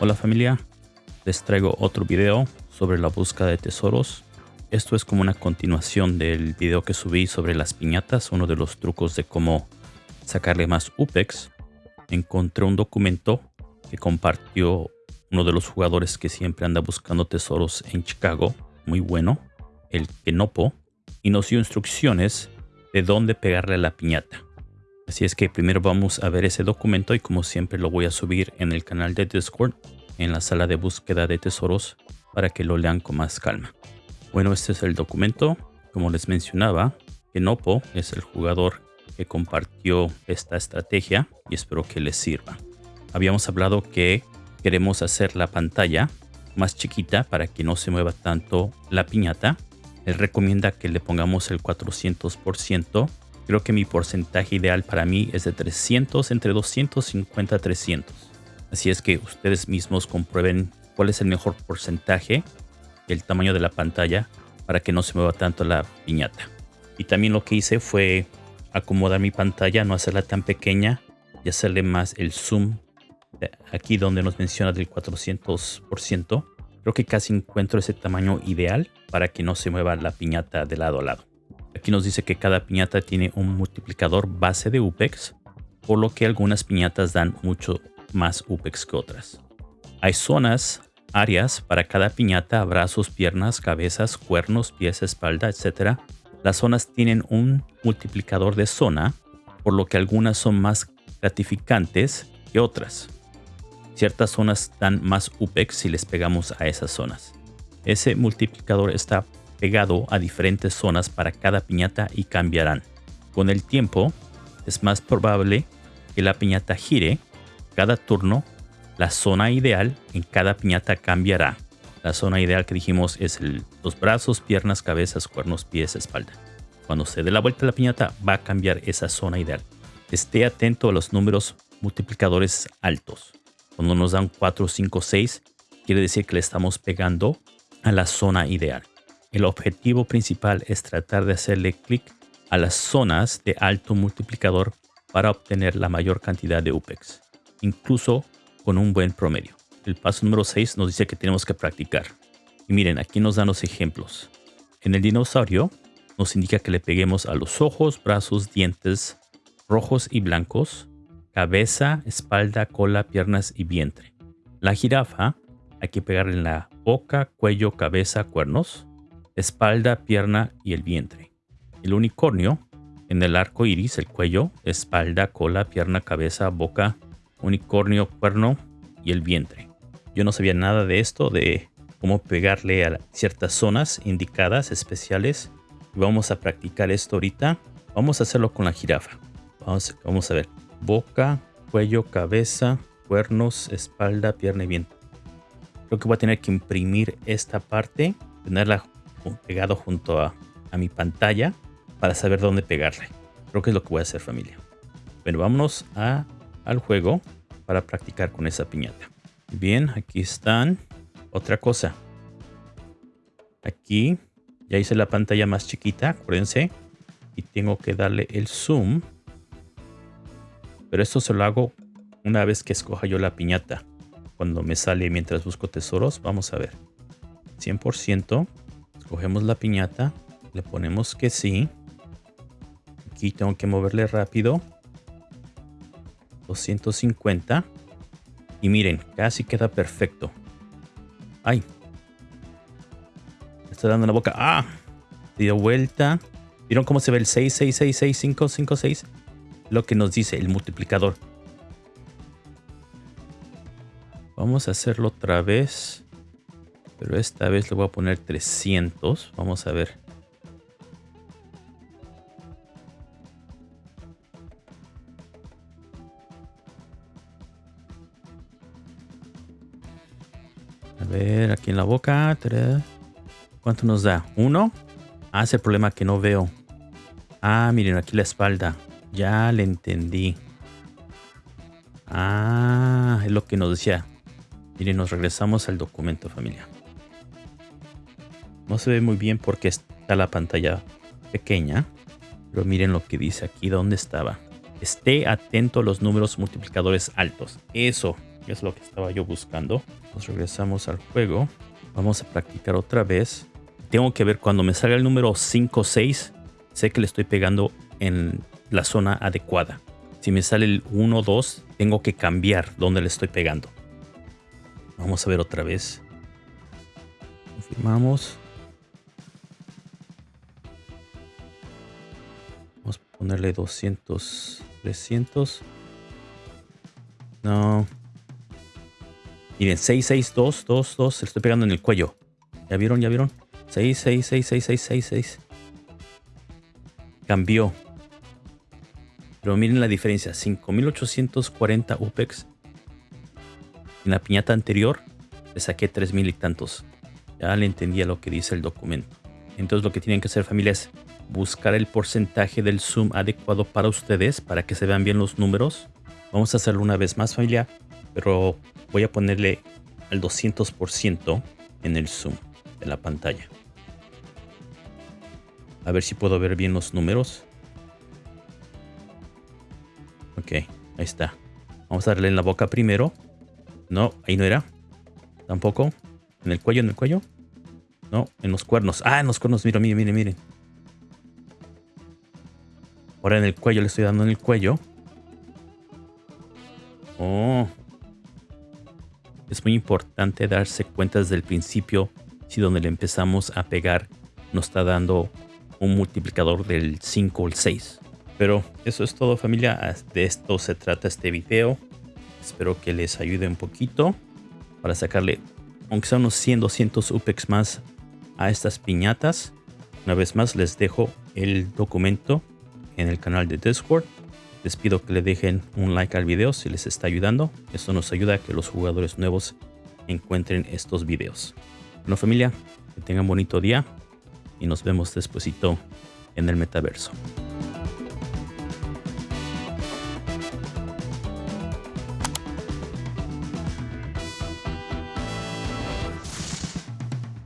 Hola familia, les traigo otro video sobre la búsqueda de tesoros. Esto es como una continuación del video que subí sobre las piñatas, uno de los trucos de cómo sacarle más UPEX. Encontré un documento que compartió uno de los jugadores que siempre anda buscando tesoros en Chicago, muy bueno, el Kenopo, y nos dio instrucciones de dónde pegarle la piñata. Así es que primero vamos a ver ese documento y como siempre lo voy a subir en el canal de Discord, en la sala de búsqueda de tesoros, para que lo lean con más calma. Bueno, este es el documento. Como les mencionaba, Kenopo es el jugador que compartió esta estrategia y espero que les sirva. Habíamos hablado que queremos hacer la pantalla más chiquita para que no se mueva tanto la piñata. Él recomienda que le pongamos el 400% Creo que mi porcentaje ideal para mí es de 300, entre 250 a 300. Así es que ustedes mismos comprueben cuál es el mejor porcentaje, el tamaño de la pantalla, para que no se mueva tanto la piñata. Y también lo que hice fue acomodar mi pantalla, no hacerla tan pequeña y hacerle más el zoom aquí donde nos menciona del 400%. Creo que casi encuentro ese tamaño ideal para que no se mueva la piñata de lado a lado. Aquí nos dice que cada piñata tiene un multiplicador base de UPEX, por lo que algunas piñatas dan mucho más UPEX que otras. Hay zonas, áreas para cada piñata, brazos, piernas, cabezas, cuernos, pies, espalda, etc. Las zonas tienen un multiplicador de zona, por lo que algunas son más gratificantes que otras. Ciertas zonas dan más UPEX si les pegamos a esas zonas. Ese multiplicador está pegado a diferentes zonas para cada piñata y cambiarán. Con el tiempo, es más probable que la piñata gire. Cada turno, la zona ideal en cada piñata cambiará. La zona ideal que dijimos es los brazos, piernas, cabezas, cuernos, pies, espalda. Cuando se dé la vuelta a la piñata, va a cambiar esa zona ideal. Esté atento a los números multiplicadores altos. Cuando nos dan 4, 5, 6, quiere decir que le estamos pegando a la zona ideal. El objetivo principal es tratar de hacerle clic a las zonas de alto multiplicador para obtener la mayor cantidad de UPEX, incluso con un buen promedio. El paso número 6 nos dice que tenemos que practicar. Y miren, aquí nos dan los ejemplos. En el dinosaurio nos indica que le peguemos a los ojos, brazos, dientes rojos y blancos, cabeza, espalda, cola, piernas y vientre. La jirafa hay que pegarle en la boca, cuello, cabeza, cuernos espalda, pierna y el vientre. El unicornio, en el arco iris, el cuello, espalda, cola, pierna, cabeza, boca, unicornio, cuerno y el vientre. Yo no sabía nada de esto, de cómo pegarle a ciertas zonas indicadas especiales. Vamos a practicar esto ahorita. Vamos a hacerlo con la jirafa. Vamos, a ver. Boca, cuello, cabeza, cuernos, espalda, pierna y vientre. Creo que voy a tener que imprimir esta parte, tenerla pegado junto a, mi pantalla para saber dónde pegarle. Creo que es lo que voy a hacer familia. Bueno, vámonos a, al juego para practicar con esa piñata. Bien, aquí están. Otra cosa. Aquí ya hice la pantalla más chiquita, acuérdense. Y tengo que darle el zoom. Pero esto se lo hago una vez que escoja yo la piñata. Cuando me sale mientras busco tesoros, vamos a ver. 100%. Cogemos la piñata, le ponemos que sí. Aquí tengo que moverle rápido. 250. Y miren, casi queda perfecto. ¡Ay! está dando la boca. ¡Ah! Dio vuelta. ¿Vieron cómo se ve el 6, 6, 6, 6, 5, 5, 6? Lo que nos dice el multiplicador. Vamos a hacerlo otra vez. Pero esta vez le voy a poner 300. Vamos a ver. A ver, aquí en la boca. ¿Cuánto nos da? ¿Uno? Ah, es el problema que no veo. Ah, miren, aquí la espalda. Ya le entendí. Ah, es lo que nos decía. Miren, nos regresamos al documento familia. No se ve muy bien porque está la pantalla pequeña. Pero miren lo que dice aquí, ¿dónde estaba? Esté atento a los números multiplicadores altos. Eso, Es lo que estaba yo buscando. Nos regresamos al juego. Vamos a practicar otra vez. Tengo que ver cuando me salga el número 5 o 6. Sé que le estoy pegando en la zona adecuada. Si me sale el 1 o 2, tengo que cambiar donde le estoy pegando. Vamos a ver otra vez. Confirmamos. Ponerle 200, 300. No. Miren, 6, 6, 2, 2, 2. Se estoy pegando en el cuello. ¿Ya vieron? ¿Ya vieron? 6, 6, 6, 6, 6, 6, 6. Cambió. Pero miren la diferencia. 5840 UPEX. En la piñata anterior le saqué 3000 y tantos. Ya le entendía lo que dice el documento. Entonces lo que tienen que hacer familia es buscar el porcentaje del zoom adecuado para ustedes para que se vean bien los números. Vamos a hacerlo una vez más familia, pero voy a ponerle al 200% en el zoom de la pantalla. A ver si puedo ver bien los números. Ok, ahí está. Vamos a darle en la boca primero. No, ahí no era. Tampoco. En el cuello, en el cuello. No, en los cuernos. Ah, en los cuernos. Mira, miren, miren, miren. Ahora en el cuello le estoy dando en el cuello. Oh. Es muy importante darse cuenta desde el principio si donde le empezamos a pegar nos está dando un multiplicador del 5 o el 6. Pero eso es todo familia, de esto se trata este video. Espero que les ayude un poquito para sacarle, aunque sea unos 100, 200 UPEX más a estas piñatas. Una vez más les dejo el documento en el canal de Discord les pido que le dejen un like al video si les está ayudando. Esto nos ayuda a que los jugadores nuevos encuentren estos videos. Bueno familia, que tengan bonito día y nos vemos despuesito en el metaverso.